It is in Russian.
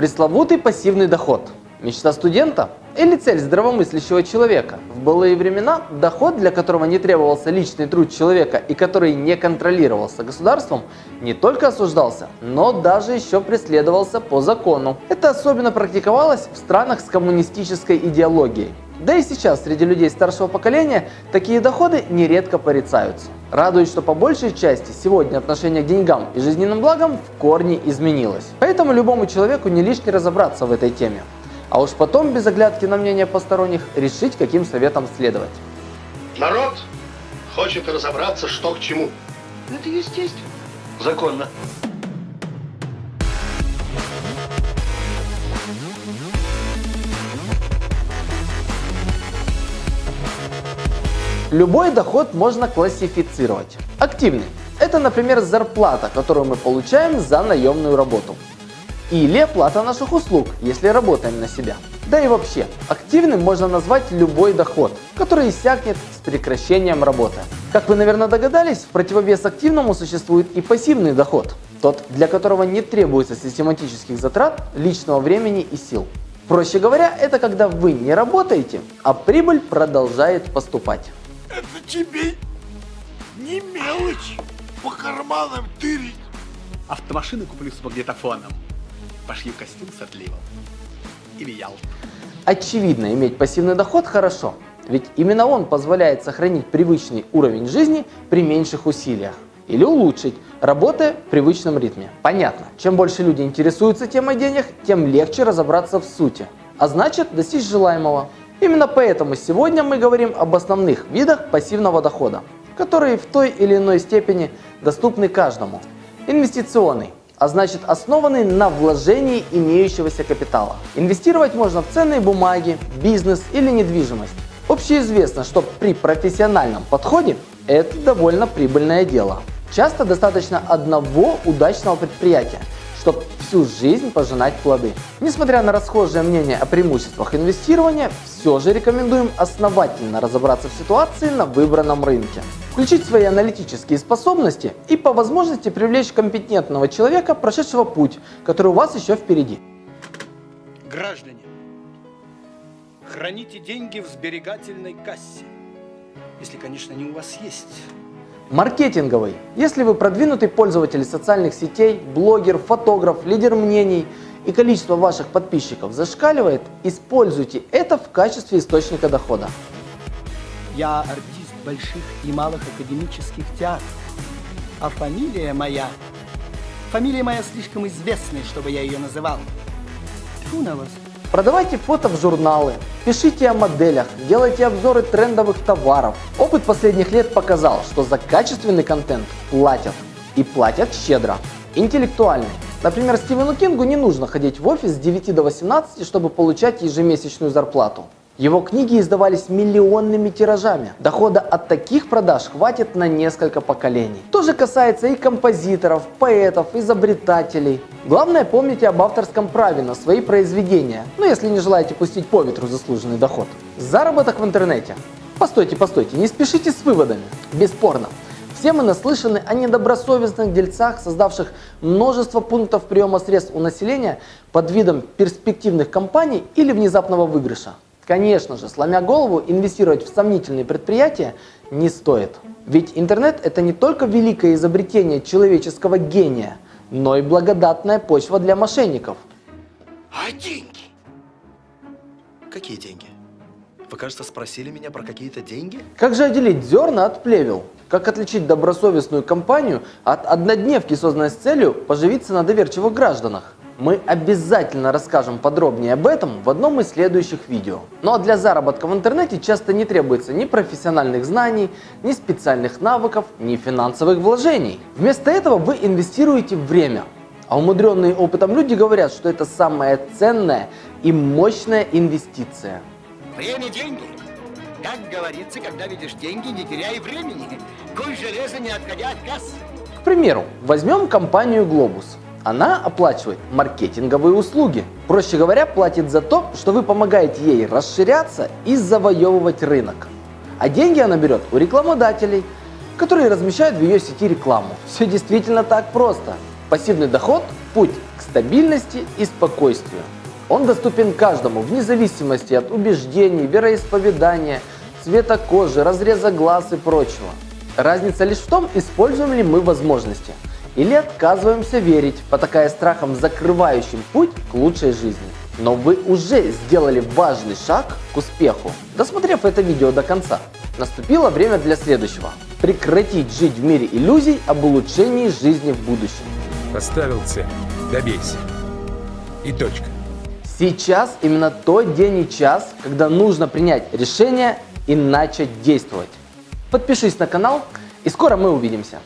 Пресловутый пассивный доход. Мечта студента или цель здравомыслящего человека? В былые времена доход, для которого не требовался личный труд человека и который не контролировался государством, не только осуждался, но даже еще преследовался по закону. Это особенно практиковалось в странах с коммунистической идеологией. Да и сейчас среди людей старшего поколения такие доходы нередко порицаются. Радует, что по большей части сегодня отношение к деньгам и жизненным благам в корне изменилось. Поэтому любому человеку не лишне разобраться в этой теме. А уж потом, без оглядки на мнение посторонних, решить, каким советом следовать. Народ хочет разобраться, что к чему. Это естественно. Законно. Любой доход можно классифицировать. Активный – это, например, зарплата, которую мы получаем за наемную работу. Или оплата наших услуг, если работаем на себя. Да и вообще, активным можно назвать любой доход, который иссякнет с прекращением работы. Как вы, наверное, догадались, в противовес активному существует и пассивный доход. Тот, для которого не требуется систематических затрат, личного времени и сил. Проще говоря, это когда вы не работаете, а прибыль продолжает поступать. Это тебе не мелочь по карманам тырить. Автомашину куплю с магнитофоном. Пошью костюм с отливом. Или Ялту. Очевидно, иметь пассивный доход хорошо, ведь именно он позволяет сохранить привычный уровень жизни при меньших усилиях или улучшить, работая в привычном ритме. Понятно, чем больше люди интересуются темой денег, тем легче разобраться в сути, а значит достичь желаемого. Именно поэтому сегодня мы говорим об основных видах пассивного дохода, которые в той или иной степени доступны каждому. Инвестиционный, а значит основанный на вложении имеющегося капитала. Инвестировать можно в ценные бумаги, бизнес или недвижимость. Общеизвестно, что при профессиональном подходе это довольно прибыльное дело. Часто достаточно одного удачного предприятия, чтобы всю жизнь пожинать плоды. Несмотря на расхожее мнение о преимуществах инвестирования, все же рекомендуем основательно разобраться в ситуации на выбранном рынке. Включить свои аналитические способности и по возможности привлечь компетентного человека, прошедшего путь, который у вас еще впереди. Граждане, храните деньги в сберегательной кассе. Если, конечно, они у вас есть. Маркетинговый. Если вы продвинутый пользователь социальных сетей, блогер, фотограф, лидер мнений и количество ваших подписчиков зашкаливает, используйте это в качестве источника дохода. Я артист больших и малых академических театров. А фамилия моя... Фамилия моя слишком известная, чтобы я ее называл. Тьфу на вас. Продавайте фото в журналы, пишите о моделях, делайте обзоры трендовых товаров. Опыт последних лет показал, что за качественный контент платят. И платят щедро. Интеллектуальный. Например, Стивену Кингу не нужно ходить в офис с 9 до 18, чтобы получать ежемесячную зарплату. Его книги издавались миллионными тиражами. Дохода от таких продаж хватит на несколько поколений. То же касается и композиторов, поэтов, изобретателей. Главное помните об авторском праве на свои произведения, ну если не желаете пустить по ветру заслуженный доход. Заработок в интернете. Постойте, постойте, не спешите с выводами. Бесспорно. Все мы наслышаны о недобросовестных дельцах, создавших множество пунктов приема средств у населения под видом перспективных компаний или внезапного выигрыша. Конечно же, сломя голову, инвестировать в сомнительные предприятия не стоит. Ведь интернет это не только великое изобретение человеческого гения, но и благодатная почва для мошенников. А деньги? Какие деньги? Вы, кажется, спросили меня про какие-то деньги? Как же отделить зерна от плевел? Как отличить добросовестную компанию от однодневки, созданной с целью поживиться на доверчивых гражданах? Мы обязательно расскажем подробнее об этом в одном из следующих видео. Ну а для заработка в интернете часто не требуется ни профессиональных знаний, ни специальных навыков, ни финансовых вложений. Вместо этого вы инвестируете время. А умудренные опытом люди говорят, что это самая ценная и мощная инвестиция. Время – деньги. Как говорится, когда видишь деньги, не теряй времени. Куй железо, не отходя от кассы. К примеру, возьмем компанию «Глобус». Она оплачивает маркетинговые услуги. Проще говоря, платит за то, что вы помогаете ей расширяться и завоевывать рынок. А деньги она берет у рекламодателей, которые размещают в ее сети рекламу. Все действительно так просто. Пассивный доход – путь к стабильности и спокойствию. Он доступен каждому вне зависимости от убеждений, вероисповедания, цвета кожи, разреза глаз и прочего. Разница лишь в том, используем ли мы возможности или отказываемся верить, потакая страхом, закрывающим путь к лучшей жизни. Но вы уже сделали важный шаг к успеху, досмотрев это видео до конца. Наступило время для следующего. Прекратить жить в мире иллюзий об улучшении жизни в будущем. Поставил цель. Добейся. И точка. Сейчас именно тот день и час, когда нужно принять решение и начать действовать. Подпишись на канал, и скоро мы увидимся.